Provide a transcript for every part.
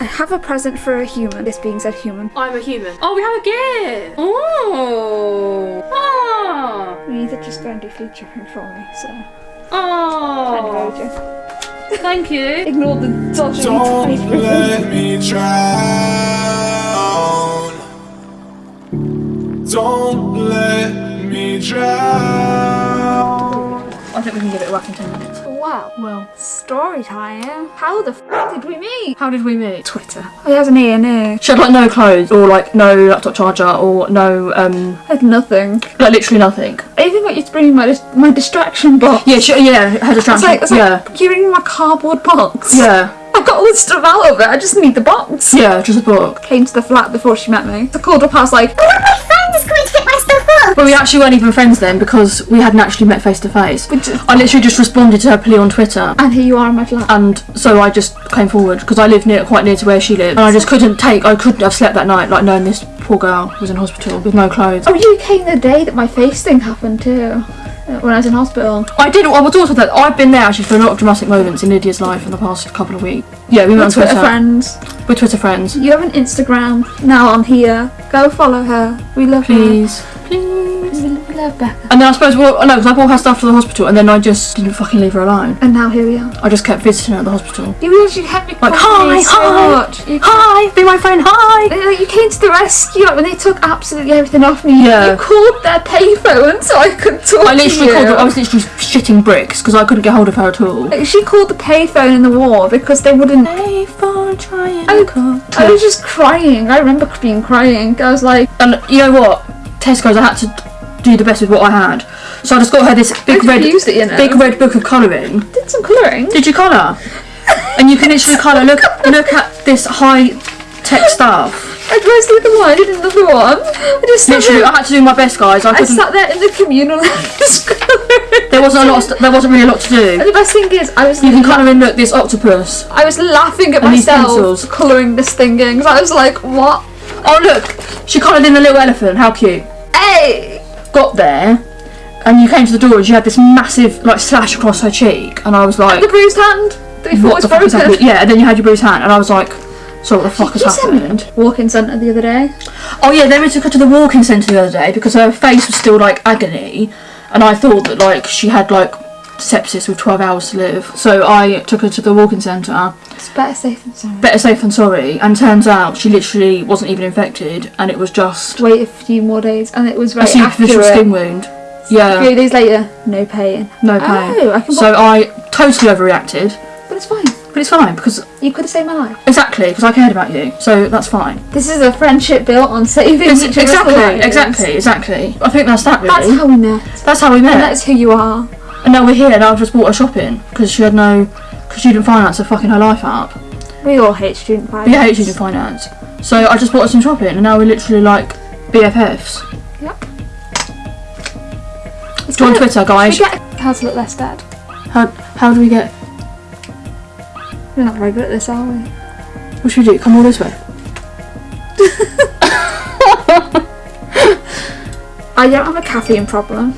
I have a present for a human. This being said human. I'm a human. Oh, we have a gift. Oh. Ah. You need to just go and do food shopping for me, so. Oh. Kind Thank you. Ignore the dodgy Don't let me drown. Don't let me drown. I think we can give it a whack in 10 minutes. Wow. Well, Story time. How the f did we meet? how did we meet? Twitter. Oh, he has an ear, no. She had like no clothes or like no laptop charger or no um I had nothing. like literally nothing. I even got you to bring me my, dis- my distraction box. Yeah, she, yeah, had a It's distraction. like, yeah, like, you bring my cardboard box. yeah, I've got all this stuff out of it. I just need the box. yeah, just a book. Came to the flat before she met me. I called up. I was like, But we actually weren't even friends then because we hadn't actually met face to face. I literally just responded to her plea on Twitter. and here you are in my flat. And so I just came forward because I live near, quite near to where she lived, and I just couldn't take, I couldn't have slept that night, like knowing this poor girl was in hospital with no clothes. Oh, you came the day that my face thing happened too. uh, When I was in hospital. I did. I was also that I've been there actually for a lot of dramatic moments in Lydia's life in the past couple of weeks. Yeah, we We're met on Twitter Twitter. friends. We're Twitter friends. You have an Instagram now on here. Go follow her. We love Please, please. her. We love Becca. And then I suppose, well, no, because I stuff to the hospital, and then I just didn't fucking leave her alone. And now here we are. I just kept visiting her at the hospital. You actually had me Like, hi, so hi, hi, be my friend, hi. like, you came to the rescue like when they took absolutely everything off me. Yeah. You called their payphone so I could talk I to literally you. called her. I was literally shitting bricks because I couldn't get hold of her at all. Like, she called the payphone in the war because they wouldn't. Payphone trying I, I was just crying. I remember being crying. I was like, And you know what? Tesco's, I had to do the best with what I had. So I just got her this big red, it, you know. big red book of colouring. did some colouring. Did you colour? and you can literally colour. Look, look at this high tech stuff. I dressed like the one. I did another one. I just Literally, there, I had to do my best, guys. I I sat there in the communal. There wasn't a lot. Of there wasn't really a lot to do. And the best thing is, I was You can colour in. Look, this octopus. I was laughing at And myself colouring this thing in because I was like, what? Oh look, she coloured in a little elephant. How cute. Hey! Got there, and you came to the door, and she had this massive like slash across her cheek, and I was like, The bruised hand we thought what was the fuck is broken. Yeah, and then you had your bruised hand, and I was like, so what the fuck has sent me happened? Walk-in centre the other day. Oh yeah, then we took her to the walk-in centre the other day because her face was still like agony, and I thought that like she had like sepsis with 12 hours to live. So I took her to the walk-in centre. It's better safe than sorry. Better safe than sorry. And turns out she literally wasn't even infected, and it was just Wait a few more days, and it was a superficial accurate. skin wound. Yeah, Three days later, no pain. no oh, pain. Oh, I. So I totally overreacted, but it's fine. but it's fine because You could have saved my life. exactly because I cared about you. So that's fine. This is a friendship built on saving each other's exactly, lives. exactly, exactly. I think that's that really. That's how we met, That's how we met. and that's who you are. And now we're here, and I've just bought her shopping because she had no, because she didn't finance her fucking her life up. We all hate student finance. We hate student finance. So I just bought her some shopping, and now we're literally like BFFs. Yep. It's Join Twitter, guys. We get how to look less dead. How how do we get? We're not very good at this, are we? What should we do? Come all this way. I don't have a caffeine problem.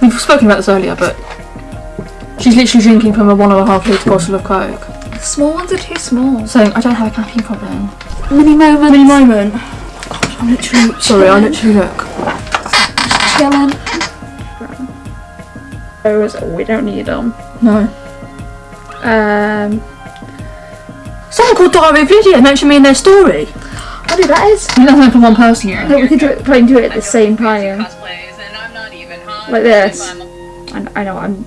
We've spoken about this earlier, but she's literally drinking from a one and a half litre bottle of Coke, The small ones are too small. saying I don't have a caffeine problem. Mini moment. Mini moment. God, I'm literally sorry. I literally look. Chilling. Those we don't need them. No. Um, Someone called Diary of Lydia mentioned me in their story. I do that is. I think that's only for one person. I think we could do it, try and do it at the same time. Like this. I, I know I'm.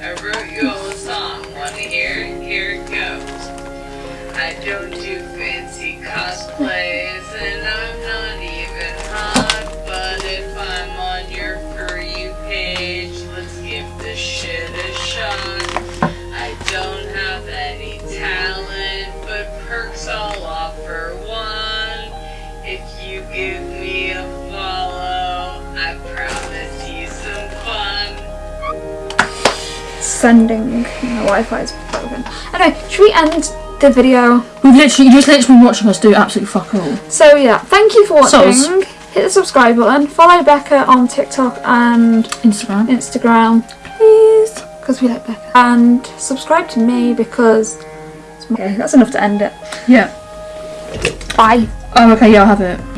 I wrote you a song. Want to hear it? Here it goes. I don't do fancy cosplays, sending. My Wi-Fi is broken. Anyway, should we end the video? We've literally, you just literally been watching us do absolutely fuck all. So yeah, thank you for watching. Soz. Hit the subscribe button. Follow Becca on TikTok and Instagram. Instagram. Please. because we like Becca. And subscribe to me because. Okay, that's enough to end it. Yeah. Bye. Oh, okay, yeah, I'll have it.